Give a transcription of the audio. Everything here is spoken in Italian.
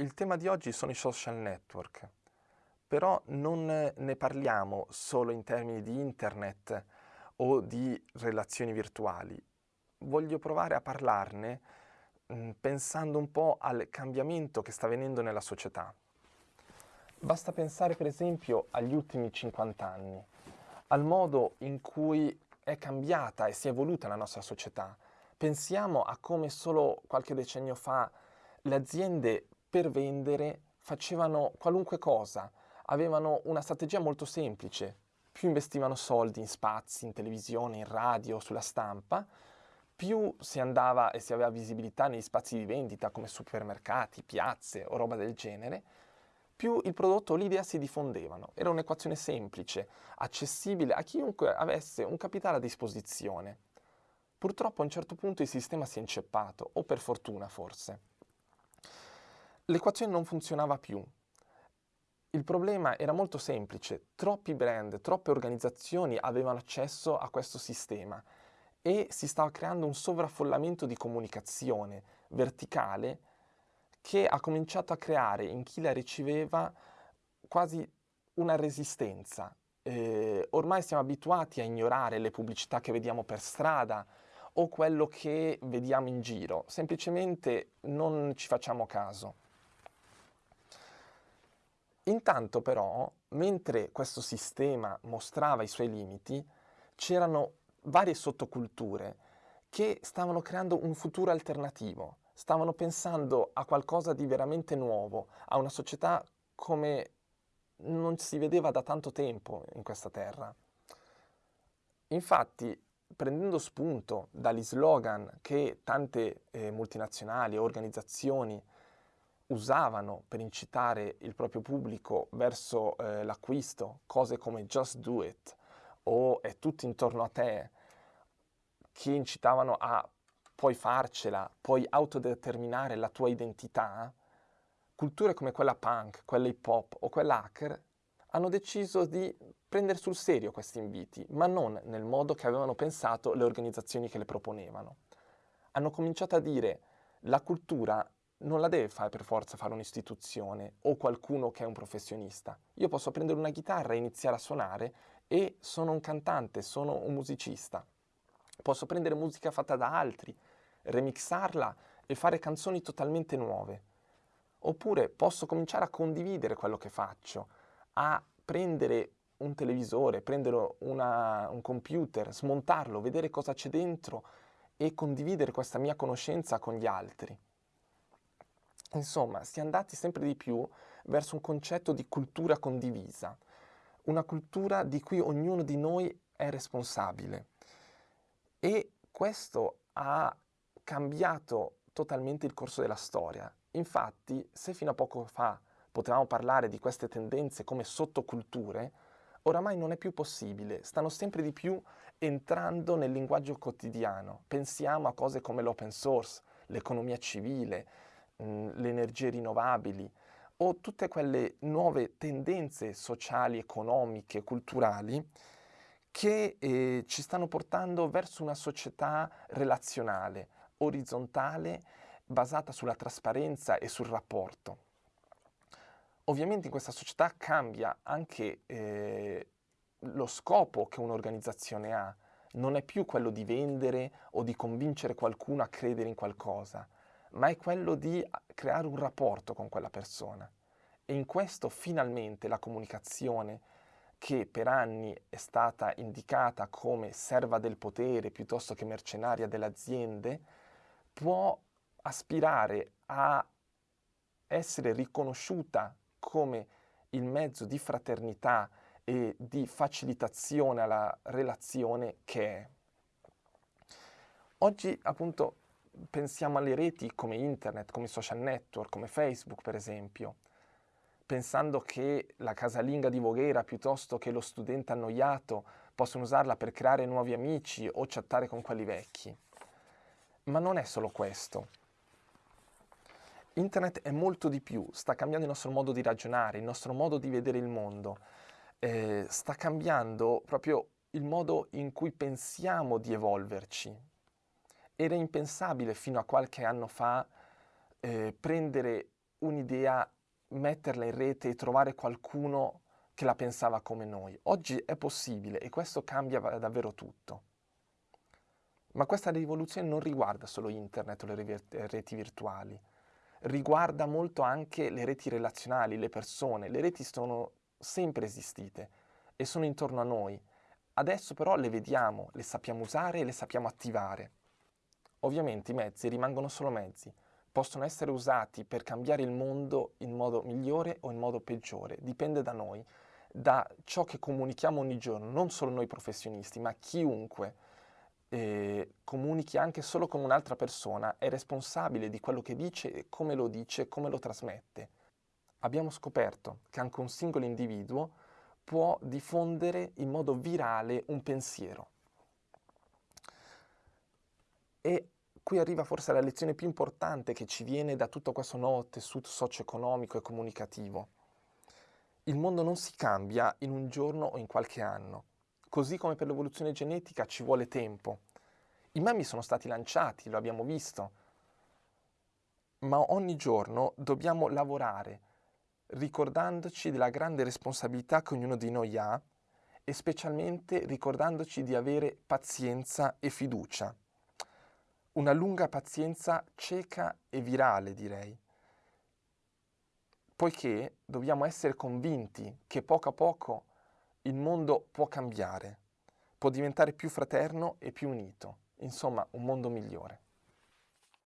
Il tema di oggi sono i social network, però non ne parliamo solo in termini di internet o di relazioni virtuali. Voglio provare a parlarne mm, pensando un po' al cambiamento che sta avvenendo nella società. Basta pensare per esempio agli ultimi 50 anni, al modo in cui è cambiata e si è evoluta la nostra società. Pensiamo a come solo qualche decennio fa le aziende per vendere facevano qualunque cosa, avevano una strategia molto semplice, più investivano soldi in spazi, in televisione, in radio, sulla stampa, più si andava e si aveva visibilità negli spazi di vendita come supermercati, piazze o roba del genere, più il prodotto o l'idea si diffondevano. Era un'equazione semplice, accessibile a chiunque avesse un capitale a disposizione. Purtroppo a un certo punto il sistema si è inceppato, o per fortuna forse l'equazione non funzionava più. Il problema era molto semplice, troppi brand, troppe organizzazioni avevano accesso a questo sistema e si stava creando un sovraffollamento di comunicazione verticale che ha cominciato a creare in chi la riceveva quasi una resistenza. Eh, ormai siamo abituati a ignorare le pubblicità che vediamo per strada o quello che vediamo in giro, semplicemente non ci facciamo caso. Intanto però, mentre questo sistema mostrava i suoi limiti, c'erano varie sottoculture che stavano creando un futuro alternativo, stavano pensando a qualcosa di veramente nuovo, a una società come non si vedeva da tanto tempo in questa terra. Infatti, prendendo spunto dagli slogan che tante eh, multinazionali e organizzazioni usavano per incitare il proprio pubblico verso eh, l'acquisto cose come just do it o è tutto intorno a te, che incitavano a puoi farcela, puoi autodeterminare la tua identità, culture come quella punk, quella hip hop o quella hacker hanno deciso di prendere sul serio questi inviti, ma non nel modo che avevano pensato le organizzazioni che le proponevano. Hanno cominciato a dire la cultura non la deve fare per forza fare un'istituzione o qualcuno che è un professionista. Io posso prendere una chitarra e iniziare a suonare e sono un cantante, sono un musicista. Posso prendere musica fatta da altri, remixarla e fare canzoni totalmente nuove. Oppure posso cominciare a condividere quello che faccio, a prendere un televisore, prendere una, un computer, smontarlo, vedere cosa c'è dentro e condividere questa mia conoscenza con gli altri. Insomma, si è andati sempre di più verso un concetto di cultura condivisa, una cultura di cui ognuno di noi è responsabile. E questo ha cambiato totalmente il corso della storia. Infatti, se fino a poco fa potevamo parlare di queste tendenze come sottoculture, oramai non è più possibile, stanno sempre di più entrando nel linguaggio quotidiano. Pensiamo a cose come l'open source, l'economia civile, Mm, le energie rinnovabili o tutte quelle nuove tendenze sociali, economiche, culturali che eh, ci stanno portando verso una società relazionale, orizzontale, basata sulla trasparenza e sul rapporto. Ovviamente in questa società cambia anche eh, lo scopo che un'organizzazione ha, non è più quello di vendere o di convincere qualcuno a credere in qualcosa, ma è quello di creare un rapporto con quella persona. E in questo finalmente la comunicazione, che per anni è stata indicata come serva del potere piuttosto che mercenaria delle aziende, può aspirare a essere riconosciuta come il mezzo di fraternità e di facilitazione alla relazione che è. Oggi appunto pensiamo alle reti come internet, come social network, come Facebook per esempio, pensando che la casalinga di Voghera piuttosto che lo studente annoiato possono usarla per creare nuovi amici o chattare con quelli vecchi. Ma non è solo questo. Internet è molto di più, sta cambiando il nostro modo di ragionare, il nostro modo di vedere il mondo, eh, sta cambiando proprio il modo in cui pensiamo di evolverci, era impensabile fino a qualche anno fa eh, prendere un'idea metterla in rete e trovare qualcuno che la pensava come noi. Oggi è possibile e questo cambia davvero tutto. Ma questa rivoluzione non riguarda solo internet o le reti virtuali, riguarda molto anche le reti relazionali, le persone. Le reti sono sempre esistite e sono intorno a noi. Adesso però le vediamo, le sappiamo usare e le sappiamo attivare. Ovviamente i mezzi rimangono solo mezzi, possono essere usati per cambiare il mondo in modo migliore o in modo peggiore, dipende da noi, da ciò che comunichiamo ogni giorno, non solo noi professionisti, ma chiunque eh, comunichi anche solo con un'altra persona, è responsabile di quello che dice, come lo dice, come lo trasmette. Abbiamo scoperto che anche un singolo individuo può diffondere in modo virale un pensiero. E qui arriva forse la lezione più importante che ci viene da tutto questo nuovo tessuto socio-economico e comunicativo. Il mondo non si cambia in un giorno o in qualche anno. Così come per l'evoluzione genetica ci vuole tempo. I memi sono stati lanciati, lo abbiamo visto, ma ogni giorno dobbiamo lavorare ricordandoci della grande responsabilità che ognuno di noi ha e specialmente ricordandoci di avere pazienza e fiducia. Una lunga pazienza cieca e virale, direi, poiché dobbiamo essere convinti che poco a poco il mondo può cambiare, può diventare più fraterno e più unito, insomma un mondo migliore.